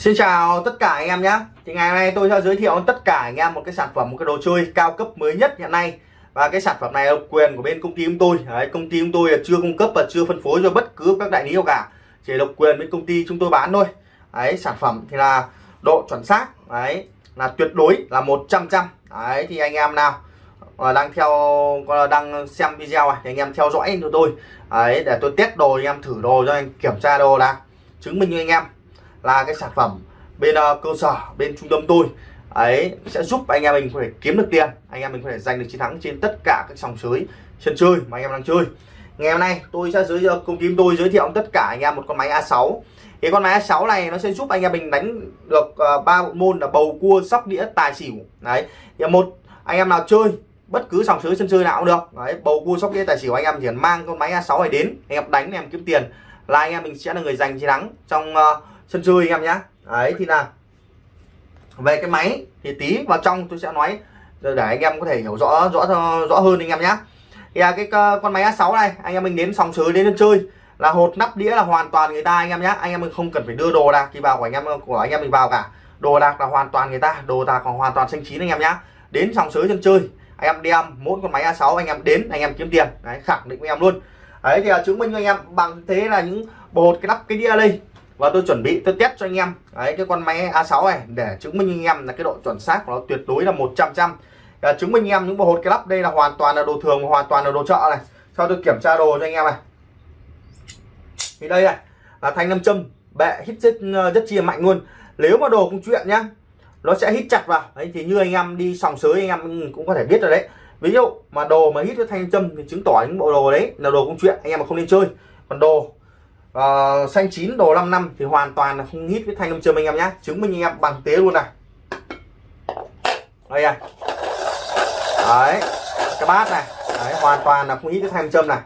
Xin chào tất cả anh em nhé. Thì ngày hôm nay tôi sẽ giới thiệu tất cả anh em một cái sản phẩm một cái đồ chơi cao cấp mới nhất hiện nay. Và cái sản phẩm này là quyền của bên công ty chúng tôi. Đấy, công ty chúng tôi là chưa cung cấp và chưa phân phối cho bất cứ các đại lý nào cả. Chỉ độc quyền bên công ty chúng tôi bán thôi. Đấy sản phẩm thì là độ chuẩn xác. Đấy là tuyệt đối là 100 trăm đấy thì anh em nào ờ, đang theo đang xem video này thì anh em theo dõi cho tôi. Đấy để tôi test đồ anh em thử đồ cho anh kiểm tra đồ là chứng minh cho anh em là cái sản phẩm bên uh, cơ sở bên trung tâm tôi. Ấy sẽ giúp anh em mình có thể kiếm được tiền anh em mình có thể giành được chiến thắng trên tất cả các sòng sới sân chơi mà anh em đang chơi. Ngày hôm nay tôi sẽ giới thiệu công ty tôi giới thiệu tất cả anh em một con máy A6 cái con máy A6 này nó sẽ giúp anh em mình đánh được ờ, ba uh, bộ môn là bầu cua sóc đĩa tài xỉu. Đấy thì một anh em nào chơi bất cứ sòng sới sân chơi nào cũng được. Đấy bầu cua sóc đĩa tài xỉu anh em chỉ cần mang con máy A6 này đến anh em đánh anh em kiếm tiền là anh em mình sẽ là người giành chiến thắng trong uh, sân chơi anh em nhé đấy thì là về cái máy thì tí vào trong tôi sẽ nói để anh em có thể hiểu rõ rõ rõ hơn anh em nhé thì à, cái con máy A6 này anh em mình đến sòng sới đến sân chơi là hột nắp đĩa là hoàn toàn người ta anh em nhé anh em mình không cần phải đưa đồ đạc thì vào của anh em của anh em mình vào cả đồ đạc là hoàn toàn người ta đồ đạc còn hoàn toàn xanh chín anh em nhé đến sòng sới sân chơi anh em đem mỗi con máy A6 anh em đến anh em kiếm tiền đấy khẳng định với em luôn đấy thì là chứng minh cho anh em bằng thế là những bột cái nắp cái đĩa đây và tôi chuẩn bị tôi test cho anh em. Đấy cái con máy A6 này để chứng minh anh em là cái độ chuẩn xác của nó tuyệt đối là 100 trăm à, chứng minh anh em những bộ hột cái lắp đây là hoàn toàn là đồ thường hoàn toàn là đồ chợ này. Sau tôi kiểm tra đồ cho anh em này. Thì đây này là thanh nam châm bệ hít rất rất ờ, chia mạnh luôn. Nếu mà đồ không chuyện nhá nó sẽ hít chặt vào. Đấy thì như anh em đi sòng sới anh em cũng có thể biết rồi đấy. Ví dụ mà đồ mà hít với thanh châm thì chứng tỏ những bộ đồ đấy là đồ công chuyện anh em mà không nên chơi. Còn đồ uh, xanh chín đồ 5 năm thì hoàn toàn là không hít với thanh nam châm anh em nhé chứng minh anh em bằng tế luôn này. Đây à, đấy cái bát này. Đấy, hoàn toàn là không hít với thanh nam châm này.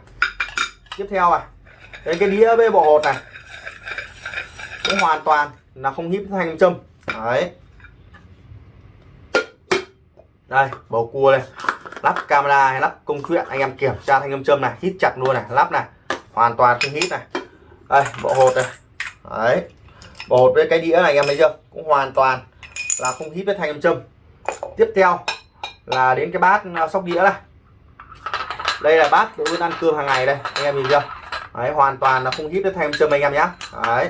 Tiếp theo này đây cái đĩa bê bộ hột này. Cũng hoàn toàn là không hít với thanh nam châm đấy. Đây bầu cua đây. Lắp camera hay lắp công chuyện anh em kiểm tra thanh âm châm này. Hít chặt luôn này. Lắp này. Hoàn toàn không hít này đây, bộ hột này. Đấy. Bộ hột với cái đĩa này anh em thấy chưa? Cũng hoàn toàn là không hít với thanh âm châm. Tiếp theo là đến cái bát à, sóc đĩa này đây là bát để ăn cơm hàng ngày đây, anh em nhìn chưa? Đấy, hoàn toàn là không hít với thanh âm châm anh em nhé đấy.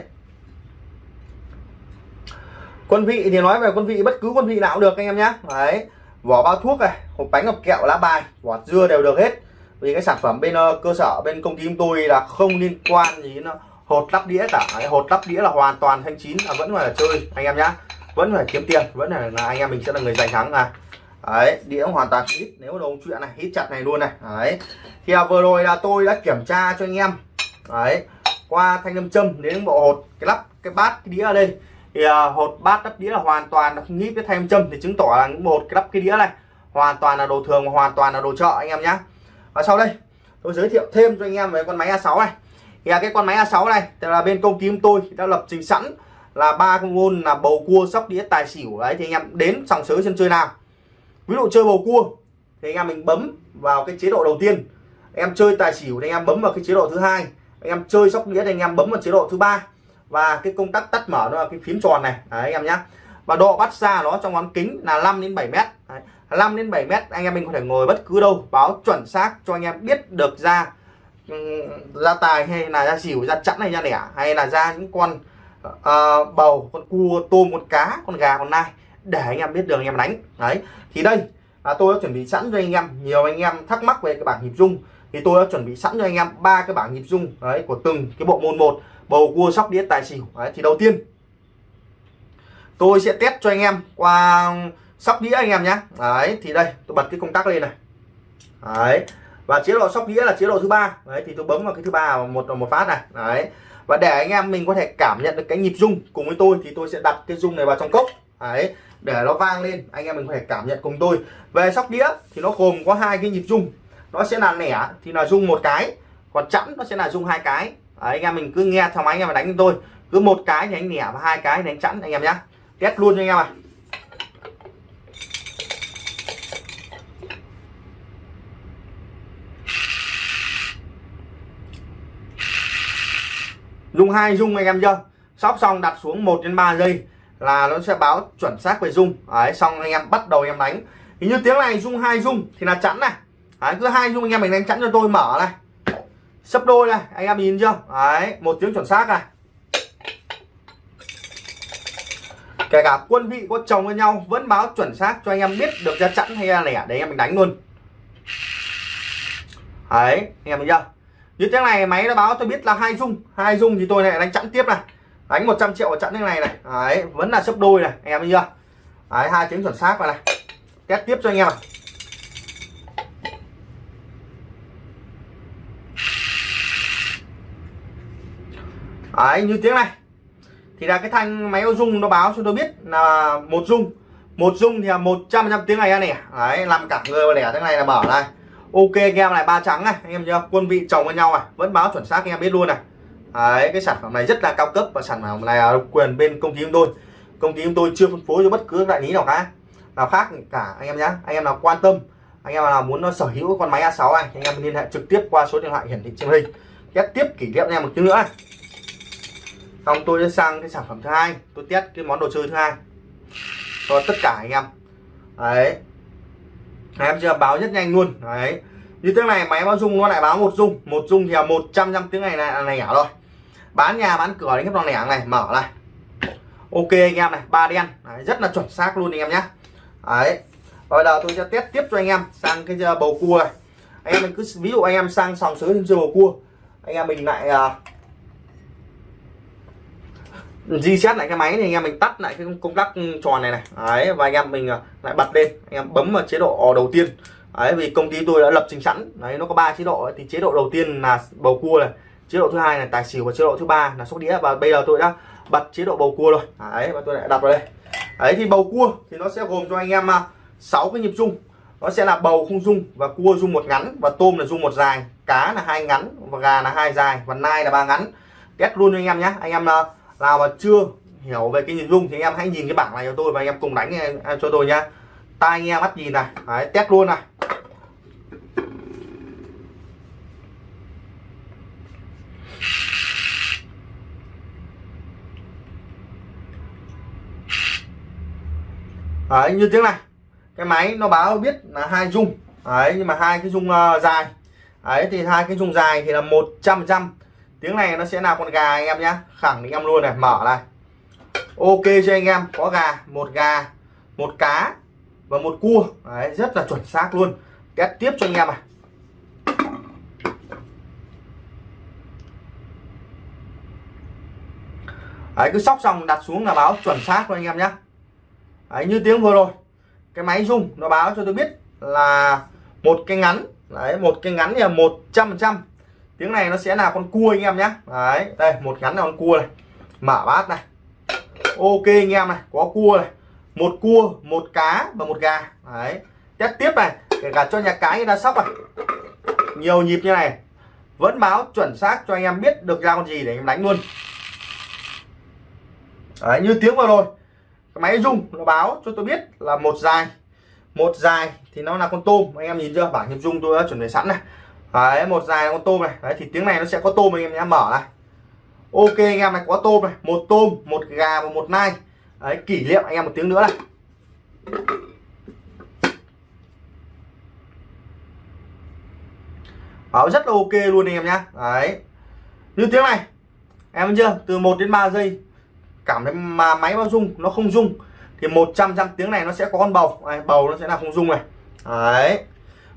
Quân vị thì nói về quân vị, bất cứ quân vị nào cũng được anh em nhé đấy. Vỏ bao thuốc này, hộp bánh hộp kẹo, lá bài, vỏ dưa đều được hết vì cái sản phẩm bên uh, cơ sở bên công ty chúng tôi là không liên quan gì nó ờ, hột lắp đĩa cả. Hột lắp đĩa là hoàn toàn thanh chín là vẫn phải là chơi anh em nhá. Vẫn phải kiếm tiền vẫn là, là anh em mình sẽ là người giành thắng à đấy đĩa hoàn toàn hít nếu đồ chuyện này hít chặt này luôn này. Đấy. Thì à, vừa rồi là tôi đã kiểm tra cho anh em. Đấy. Qua thanh âm châm đến bộ hột cái lắp cái bát cái đĩa ở đây. Thì à, hột bát lắp đĩa là hoàn toàn là không hít với thanh âm châm. Thì chứng tỏ là những bộ hột cái lắp cái đĩa này hoàn toàn là đồ thường hoàn toàn là đồ chợ anh em nhé và sau đây tôi giới thiệu thêm cho anh em về con máy A6 này. Thì à, cái con máy A6 này thì là bên công ty chúng tôi đã lập trình sẵn là ba con là bầu cua sóc đĩa tài xỉu. Đấy thì anh em đến sòng sới sân chơi nào. Ví dụ chơi bầu cua thì anh em mình bấm vào cái chế độ đầu tiên. Anh em chơi tài xỉu thì anh em bấm vào cái chế độ thứ hai. Anh em chơi sóc đĩa thì anh em bấm vào chế độ thứ ba. Và cái công tắc tắt mở nó là cái phím tròn này. Đấy, anh em nhé và độ bắt xa nó trong bán kính là 5 đến 7 mét. Đấy. 5 đến 7 mét anh em mình có thể ngồi bất cứ đâu báo chuẩn xác cho anh em biết được ra ừ, ra tài hay là ra xỉu ra chẵn hay ra đẻ hay là ra những con uh, bầu con cua tôm con cá con gà con nai để anh em biết đường anh em đánh. Đấy thì đây là tôi đã chuẩn bị sẵn cho anh em nhiều anh em thắc mắc về cái bảng nhịp dung thì tôi đã chuẩn bị sẵn cho anh em ba cái bảng nhịp dung đấy của từng cái bộ môn một bầu cua sóc đĩa tài xỉu. Đấy thì đầu tiên tôi sẽ test cho anh em qua sóc đĩa anh em nhé. Đấy thì đây tôi bật cái công tắc lên này. Đấy và chế độ sóc đĩa là chế độ thứ ba. Đấy thì tôi bấm vào cái thứ ba một một phát này. Đấy và để anh em mình có thể cảm nhận được cái nhịp rung cùng với tôi thì tôi sẽ đặt cái rung này vào trong cốc. Đấy để nó vang lên anh em mình có thể cảm nhận cùng tôi. Về sóc đĩa thì nó gồm có hai cái nhịp rung. Nó sẽ là nẻ thì là rung một cái còn chẵn nó sẽ là rung hai cái. Đấy, anh em mình cứ nghe theo máy anh em mà đánh cho tôi. Cứ một cái thì anh nẻ và hai cái thì anh chẵn anh em nhé test luôn cho anh em à. Dung hai dung anh em chưa sóc xong đặt xuống 1 đến 3 giây là nó sẽ báo chuẩn xác về dung. Đấy xong anh em bắt đầu anh em đánh. Thì như tiếng này dung hai dung thì là chẵn này. Đấy, cứ hai dung anh em mình đánh chẵn cho tôi mở này. Sấp đôi này anh em nhìn chưa? Đấy một tiếng chuẩn xác này. Kể cả quân vị có chồng với nhau vẫn báo chuẩn xác cho anh em biết được ra chẵn hay là lẻ để anh em mình đánh luôn. Đấy anh em thấy chưa như tiếng này, máy nó báo tôi biết là hai dung. Hai dung thì tôi lại đánh chẵn tiếp này. Đánh 100 triệu vào chẵn cái này này. Đấy, vẫn là sấp đôi này, anh em thấy chưa? Đấy, hai tiếng chuẩn xác vào này. Test tiếp cho anh em. Này đấy, như tiếng này. Thì là cái thanh máy dung nó báo cho tôi biết là một dung. Một dung thì là một trăm tiếng này ra nè. Đấy, làm cả người và lẻ thế này là mở này ok, anh em này, ba trắng này, anh em chưa quân vị chồng với nhau này, vẫn báo chuẩn xác, anh em biết luôn này. Đấy, cái sản phẩm này rất là cao cấp và sản phẩm này là quyền bên công ty chúng tôi. Công ty chúng tôi chưa phân phối cho bất cứ đại lý nào khác nào khác cả, anh em nhé anh em nào quan tâm, anh em nào muốn nó sở hữu con máy A6 này, anh em liên hệ trực tiếp qua số điện thoại hiển thị trên hình. Test tiếp kỷ niệm em một chút nữa này. Xong tôi sẽ sang cái sản phẩm thứ hai, tôi test cái món đồ chơi thứ hai cho tất cả anh em. Đấy đấy, em chưa báo rất nhanh luôn. Đấy. Như tiếng này máy báo dung nó lại báo một dung một dung thì là một trăm năm tiếng này là này nhỏ rồi. Bán nhà bán cửa đánh hết con lẻ này mở này ok anh em này ba đen. Đấy, rất là chuẩn xác luôn anh em nhé. Đấy. Bây giờ tôi sẽ test tiếp cho anh em sang cái ờ, bầu cua này. Anh em mình cứ ví dụ anh em sang sòng sới trên bầu cua. Anh em mình lại uh, reset lại cái máy thì anh em mình tắt lại cái công tắc tròn này này. Đấy, và anh em mình à, lại bật lên. Anh em bấm vào chế độ đầu tiên. Đấy, vì công ty tôi đã lập trình sẵn. Đấy, nó có ba chế độ thì chế độ đầu tiên là bầu cua này, chế độ thứ hai là tài xỉu và chế độ thứ ba là sóc đĩa. Và bây giờ tôi đã bật chế độ bầu cua rồi. Đấy, và tôi lại đặt vào đây. Đấy, thì bầu cua thì nó sẽ gồm cho anh em à, 6 cái nhịp rung. Nó sẽ là bầu không rung và cua rung một ngắn và tôm là rung một dài. Cá là hai ngắn và gà là hai dài và nai là ba ngắn. Test luôn cho anh em nhé. Anh em à, nào mà chưa hiểu về cái nhìn dung thì anh em hãy nhìn cái bảng này cho tôi và anh em cùng đánh em cho tôi nhá. Tai nghe mắt nhìn này Đấy, test luôn này. Đấy, như tiếng này cái máy nó báo biết là hai dung. Đấy nhưng mà hai cái dung uh, dài. Đấy thì hai cái dung dài thì là một trăm trăm tiếng này nó sẽ là con gà anh em nhé khẳng định em luôn này mở này. Ok cho anh em có gà một gà một cá và một cua. Đấy, rất là chuẩn xác luôn. Test tiếp cho anh em này. Đấy, cứ sóc xong đặt xuống là báo chuẩn xác cho anh em nhé Đấy, như tiếng vừa rồi. Cái máy rung nó báo cho tôi biết là một cái ngắn. Đấy một cái ngắn là một trăm trăm tiếng này nó sẽ là con cua anh em nhé. Đấy, đây, một gắn là con cua này. Mở bát này. Ok anh em này, có cua này. Một cua, một cá và một gà. Đấy. Test tiếp này kể cả cho nhà cái người ta sóc này. Nhiều nhịp như này. Vẫn báo chuẩn xác cho anh em biết được ra con gì để anh em đánh luôn. Đấy, như tiếng vừa rồi. Cái máy rung, nó báo cho tôi biết là một dài. Một dài thì nó là con tôm. Anh em nhìn chưa? Bảng nhịp rung tôi đã chuẩn bị sẵn này đấy một dài con tôm này. Đấy thì tiếng này nó sẽ có tôm anh em nhé mở này. Ok anh em này có tôm này. Một tôm một gà và một nai. Đấy kỷ niệm anh em một tiếng nữa này. Báo rất là ok luôn anh em nhá. Đấy. Như tiếng này. Em chưa? Từ 1 đến 3 giây. Cảm thấy mà máy nó rung nó không rung. Thì 100 trăm tiếng này nó sẽ có con bầu. Này, bầu nó sẽ là không rung này. Đấy.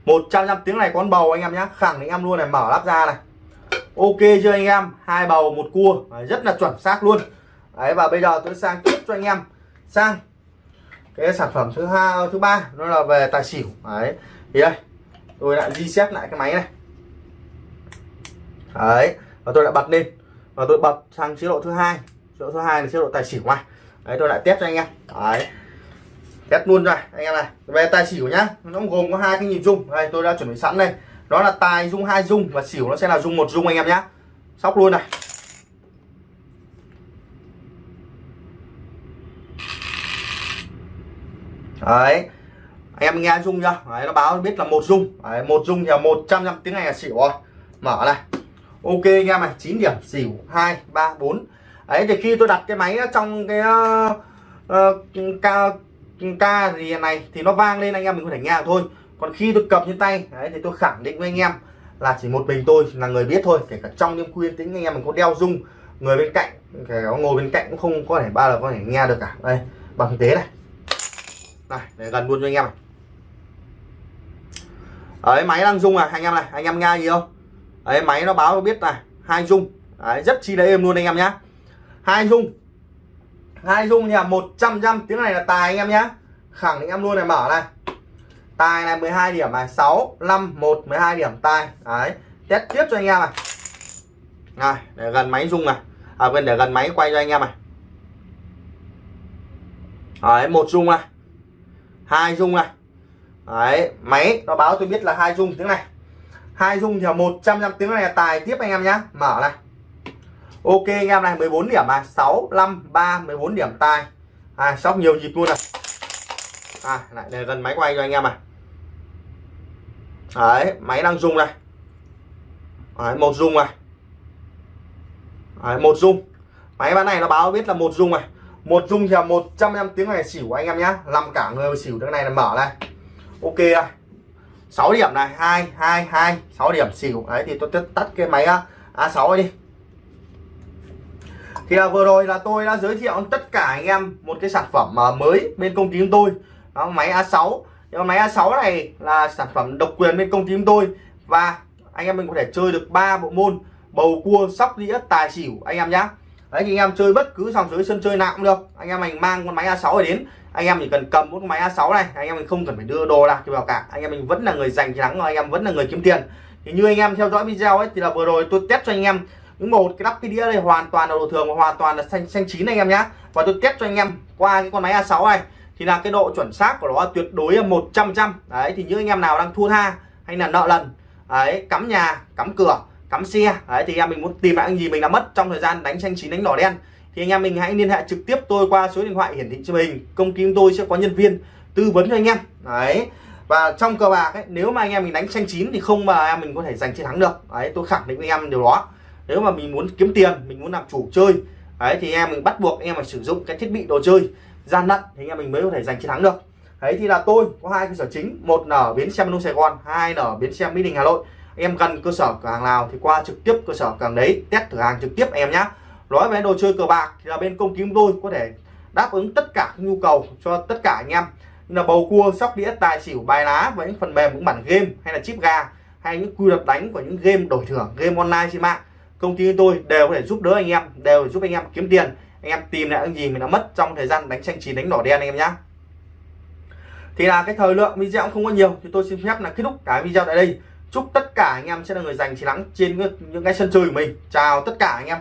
100 trăm tiếng này con bầu anh em nhé khẳng định em luôn này, mở lắp ra này. Ok chưa anh em? Hai bầu, một cua. Rất là chuẩn xác luôn. Đấy, và bây giờ tôi sang tiếp cho anh em. Sang cái sản phẩm thứ hai ờ, thứ ba, nó là về tài xỉu. Đấy, thì đây, tôi lại reset lại cái máy này. Đấy, và tôi lại bật lên. Và tôi bật sang chế độ thứ hai. Chế độ thứ hai là chế độ tài xỉu này. Đấy, tôi lại test cho anh em. Đấy test luôn rồi anh em này. Về tài xỉu nhá. Nó gồm có hai cái nhịp rung. Đây tôi đã chuẩn bị sẵn đây. Đó là tài rung hai rung và xỉu. Nó sẽ là rung một rung anh em nhá. Sóc luôn này. Đấy. Anh em nghe rung chưa? Đấy, nó báo biết là một rung. Đấy, một rung thì là một trăm năm tiếng này là xỉu rồi. Mở này. Ok anh em này 9 điểm. Xỉu hai ba bốn. Ấy thì khi tôi đặt cái máy trong cái uh, uh, ca gì này thì nó vang lên anh em mình có thể nghe thôi. Còn khi tôi cầm trên tay đấy, thì tôi khẳng định với anh em là chỉ một mình tôi là người biết thôi. Kể cả trong đêm khuya tính anh em mình có đeo dung người bên cạnh kể cả ngồi bên cạnh cũng không có thể bao giờ có thể nghe được cả. Đây bằng thực tế này. Này để gần luôn cho anh em này. Ấy máy đang rung à anh em này anh em nghe gì không? Ấy máy nó báo biết này hai rung. Đấy, rất chi là êm luôn anh em nhá. Hai rung hai dung nhà 100 trăm tiếng này là tài anh em nhé khẳng định em luôn này, mở này. Tài này 12 điểm này. 6 5 1 12 điểm tài. Đấy, test tiếp cho anh em này. Này, để gần máy rung này. À quên, để gần máy quay cho anh em này. Đấy, một rung này. Hai rung này. Đấy, máy nó báo tôi biết là hai rung tiếng này. Hai rung thì 100 trăm tiếng này là tài tiếp anh em nhá. Mở này ok anh em này 14 điểm này 6 5 3 14 điểm tài à sóc nhiều nhịp luôn này. À lại để gần máy quay cho anh em này đấy máy đang rung này. Đấy, một rung này. Đấy, một rung. Máy bán này nó báo biết là một rung này. Một rung thì một trăm năm tiếng này xỉu anh em nhá. Làm cả người xỉu tiếng này là mở này. Ok này 6 điểm này hai hai hai 6 điểm xỉu. Đấy thì tôi tắt cái máy A6 đi thì là vừa rồi là tôi đã giới thiệu tất cả anh em một cái sản phẩm mới bên công ty chúng tôi. Đó, máy A6 nhưng mà máy A6 này là sản phẩm độc quyền bên công ty chúng tôi. Và anh em mình có thể chơi được ba bộ môn, bầu cua, sóc đĩa, tài xỉu, anh em nhá. Đấy, thì anh em chơi bất cứ dòng dưới sân chơi nào cũng được. Anh em mình mang con máy A6 này đến. Anh em chỉ cần cầm một con máy A6 này, anh em mình không cần phải đưa đồ đạc vào cả. Anh em mình vẫn là người giành chiến thắng và anh em vẫn là người kiếm tiền. Thì như anh em theo dõi video ấy, thì là vừa rồi tôi test cho anh em những một cái lắp cái đĩa này hoàn toàn là đồ thường và hoàn toàn là xanh xanh chín anh em nhá. Và tôi test cho anh em qua cái con máy A6 này. Thì là cái độ chuẩn xác của nó tuyệt đối là 100 trăm đấy, thì những anh em nào đang thua tha hay là nợ lần, đấy, cắm nhà, cắm cửa, cắm xe, đấy, thì anh em mình muốn tìm lại cái gì mình đã mất trong thời gian đánh xanh chín, đánh đỏ đen. Thì anh em mình hãy liên hệ trực tiếp tôi qua số điện thoại hiển thị trên hình. Công ty tôi sẽ có nhân viên tư vấn cho anh em. Đấy. Và trong cờ bạc ấy, nếu mà anh em mình đánh xanh chín thì không mà em mình có thể giành chiến thắng được. Đấy, tôi khẳng định với anh em điều đó nếu mà mình muốn kiếm tiền, mình muốn làm chủ chơi đấy thì em mình bắt buộc anh em phải sử dụng cái thiết bị đồ chơi, gian lận thì anh em mình mới có thể giành chiến thắng được. Đấy thì là tôi có hai cơ sở chính, một là ở bến xe Manu Sài Gòn, hai là ở bến xe Mỹ Đình, Hà Nội. Em gần cơ sở cửa hàng nào thì qua trực tiếp cơ sở cửa hàng đấy, test cửa hàng trực tiếp em nhé nói về đồ chơi cờ bạc thì là bên công ty chúng tôi có thể đáp ứng tất cả các nhu cầu cho tất cả anh em. Như là bầu cua, sóc đĩa, tài xỉu, bài lá và những phần mềm, những bản game hay là chip gà, hay những quy luật đánh của những game đổi thưởng, game online trên mạng công ty tôi đều có thể giúp đỡ anh em, đều để giúp anh em kiếm tiền. Anh em tìm lại những gì mình đã mất trong thời gian đánh tranh chín, đánh đỏ đen anh em nhé thì là cái thời lượng video cũng không có nhiều, thì tôi xin phép là kết thúc cái video tại đây. Chúc tất cả anh em sẽ là người giành chiến thắng trên những cái sân chơi của mình. Chào tất cả anh em.